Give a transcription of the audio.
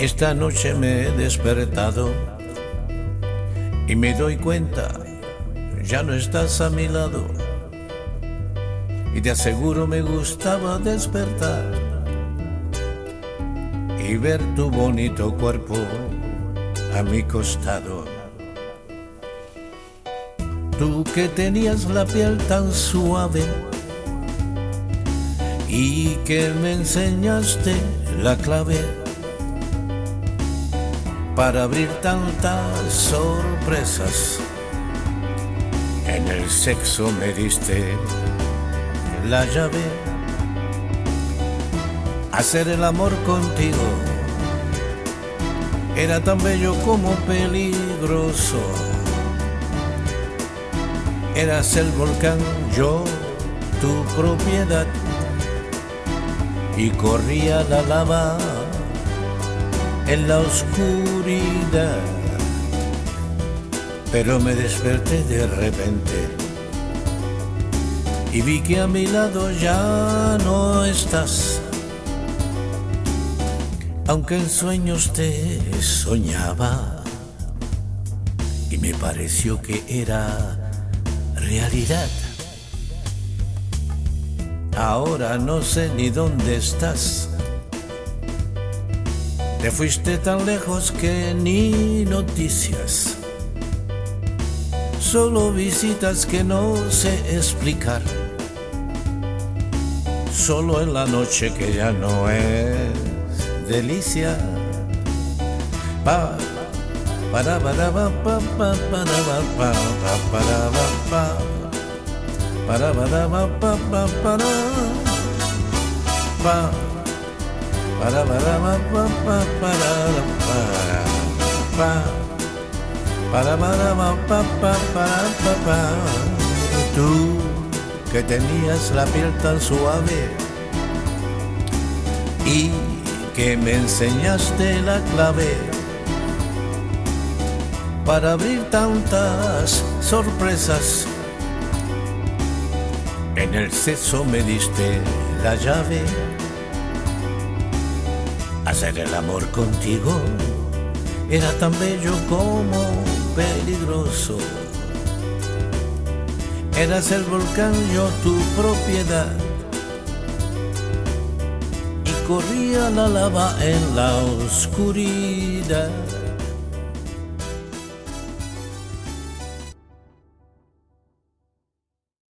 Esta noche me he despertado y me doy cuenta, ya no estás a mi lado. Y te aseguro me gustaba despertar y ver tu bonito cuerpo a mi costado. Tú que tenías la piel tan suave y que me enseñaste la clave para abrir tantas sorpresas. En el sexo me diste la llave. Hacer el amor contigo era tan bello como peligroso. Eras el volcán, yo tu propiedad. Y corría la lava en la oscuridad. Pero me desperté de repente y vi que a mi lado ya no estás. Aunque en sueños te soñaba y me pareció que era realidad. Ahora no sé ni dónde estás te fuiste tan lejos que ni noticias. Solo visitas que no sé explicar. Solo en la noche que ya no es delicia. Pa, para para pa pa pa para pa pa para pa para para pa pa pa para pa para para pa pa para para para para pa pa para pa tú que tenías la piel tan suave y que me enseñaste la clave para abrir tantas sorpresas. En el sexo me diste la llave Hacer el amor contigo era tan bello como peligroso. Eras el volcán, yo tu propiedad. Y corría la lava en la oscuridad.